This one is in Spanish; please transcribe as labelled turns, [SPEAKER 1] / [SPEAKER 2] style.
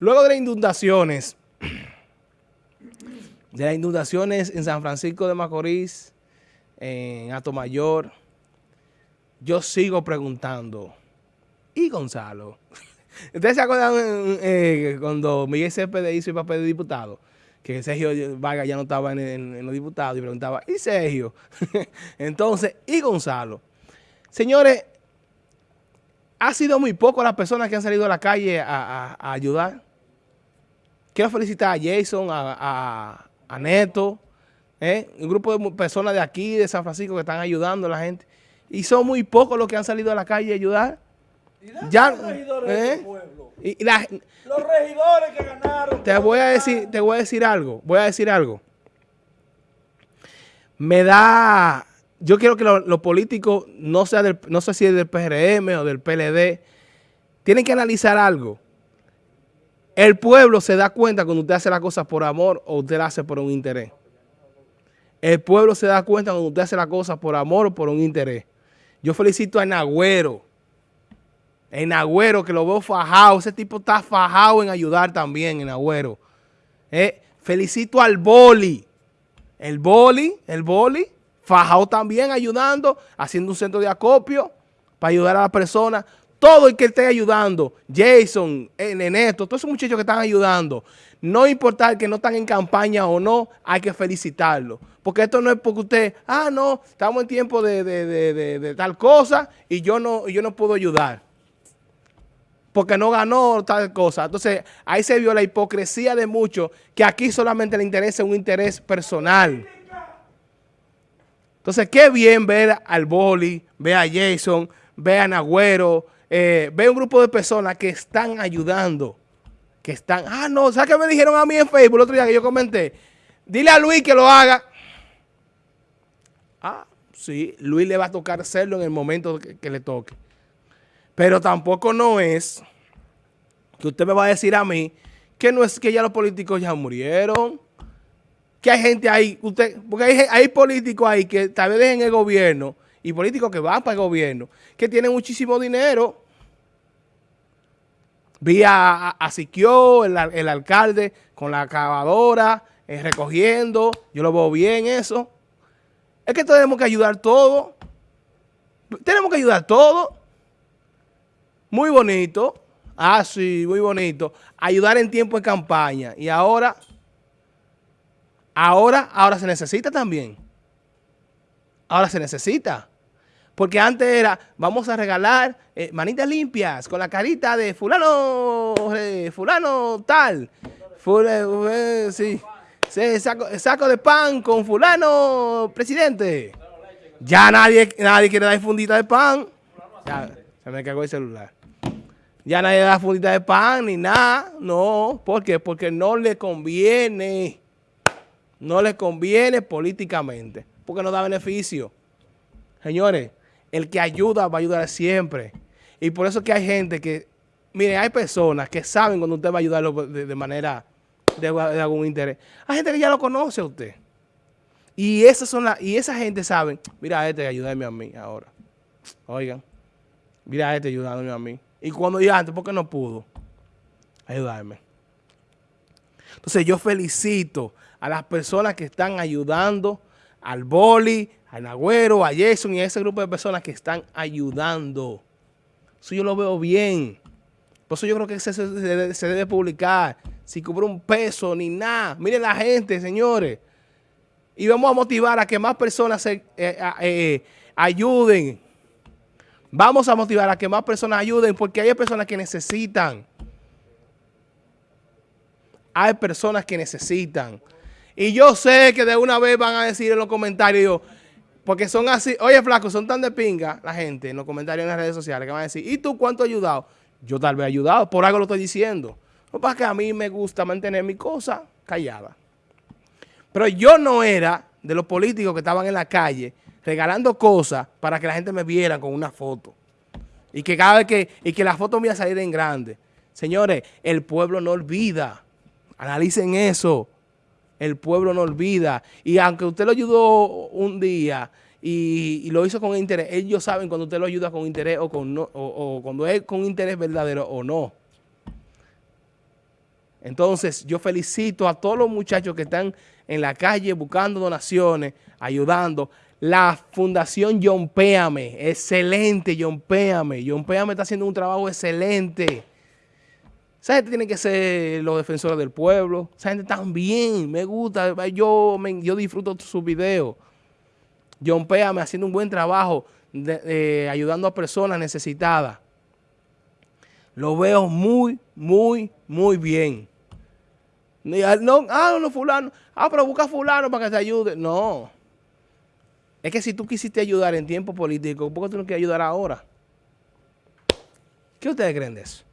[SPEAKER 1] Luego de las inundaciones, de las inundaciones en San Francisco de Macorís, en Atomayor, yo sigo preguntando, ¿y Gonzalo? ¿Ustedes se acuerdan eh, cuando Miguel Cepeda hizo el papel de diputado? Que Sergio Vargas ya no estaba en, los diputados y preguntaba, ¿y Sergio? Entonces, ¿y Gonzalo? Señores, ha sido muy poco las personas que han salido a la calle a ayudar. Quiero felicitar a Jason, a, Neto, ¿eh? un grupo de personas de aquí, de San Francisco, que están ayudando a la gente. Y son muy pocos los que han salido a la calle a ayudar.
[SPEAKER 2] ya, los regidores ¿eh? pueblo? los regidores que ganaron.
[SPEAKER 1] Te voy a decir, te voy a decir algo, voy a decir algo. Me da, yo quiero que los políticos, no sea del, no sé si es del PRM o del PLD, tienen que analizar algo. El pueblo se da cuenta cuando usted hace las cosas por amor o usted las hace por un interés. El pueblo se da cuenta cuando usted hace las cosas por amor o por un interés. Yo felicito a Nagüero. En Nagüero, que lo veo fajado. Ese tipo está fajado en ayudar también, en Nagüero. Eh, felicito al Boli. El Boli, el Boli, fajado también ayudando, haciendo un centro de acopio para ayudar a las personas todo el que esté ayudando, Jason, Neneto, todos esos muchachos que están ayudando, no importa que no están en campaña o no, hay que felicitarlos. Porque esto no es porque usted, ah, no, estamos en tiempo de, tal cosa y yo no, yo no puedo ayudar. Porque no ganó tal cosa. Entonces, ahí se vio la hipocresía de muchos que aquí solamente le interesa un interés personal. Entonces, qué bien ver al Boli, ver a Jason, ver a Nagüero, eh, ve un grupo de personas que están ayudando, que están, ah, no, ¿sabes qué me dijeron a mí en Facebook el otro día que yo comenté? Dile a Luis que lo haga. Ah, sí, Luis le va a tocar hacerlo en el momento que, le toque. Pero tampoco no es que usted me va a decir a mí que no es que ya los políticos ya murieron, que hay gente ahí, usted, porque hay, hay políticos ahí que tal vez dejen el gobierno y políticos que van para el gobierno, que tienen muchísimo dinero. Vi a, a, Siquio, el, alcalde, con la acabadora, eh, recogiendo. Yo lo veo bien eso. Es que tenemos que ayudar todo. Tenemos que ayudar todo. Muy bonito. Ah, sí, muy bonito. Ayudar en tiempo de campaña. Y ahora, ahora, ahora se necesita también. Ahora se necesita. Porque antes era, vamos a regalar eh, manitas limpias con la carita de fulano, eh, fulano tal. Eh, sí, saco, de pan con fulano presidente. Ya nadie, nadie quiere dar fundita de pan. Ya, se me cagó el celular. Ya nadie da fundita de pan ni nada. No, ¿por qué? Porque no le conviene. No le conviene políticamente. Porque no da beneficio. Señores, el que ayuda va a ayudar siempre. Y por eso que hay gente que, mire, hay personas que saben cuando usted va a ayudarlo de, manera, de, algún interés. Hay gente que ya lo conoce a usted. Y esas son las, y esa gente sabe, mira este, ayúdame a mí ahora. Oigan, mira este ayudándome a mí. Y cuando yo antes, ¿por qué no pudo? Ayudarme. Entonces yo felicito a las personas que están ayudando al boli, a Nagüero, a Jason y a ese grupo de personas que están ayudando. Eso yo lo veo bien. Por eso yo creo que se, debe publicar. Si cubre un peso ni nada. Miren la gente, señores. Y vamos a motivar a que más personas se, eh, eh, ayuden. Vamos a motivar a que más personas ayuden porque hay personas que necesitan. Hay personas que necesitan. Y yo sé que de una vez van a decir en los comentarios, porque son así, oye flaco, son tan de pinga la gente en los comentarios en las redes sociales que van a decir, ¿y tú cuánto has ayudado? Yo tal vez he ayudado, por algo lo estoy diciendo. No para que a mí me gusta mantener mi cosa callada. Pero yo no era de los políticos que estaban en la calle regalando cosas para que la gente me viera con una foto. Y que cada vez que, y que la foto me iba a salir en grande. Señores, el pueblo no olvida. Analicen eso el pueblo no olvida. Y aunque usted lo ayudó un día y, lo hizo con interés, ellos saben cuando usted lo ayuda con interés o, con no, o, cuando es con interés verdadero o no. Entonces, yo felicito a todos los muchachos que están en la calle buscando donaciones, ayudando. La Fundación John Péame, excelente John Péame. John Péame está haciendo un trabajo excelente. Esa gente tiene que ser los defensores del pueblo. Esa gente también, me gusta. Yo, yo disfruto sus videos. John Péame haciendo un buen trabajo ayudando a personas necesitadas. Lo veo muy, muy, muy bien. No, ah, no, fulano. Ah, pero busca fulano para que te ayude. No. Es que si tú quisiste ayudar en tiempo político, ¿por qué tú no quieres ayudar ahora? ¿Qué ustedes creen de eso?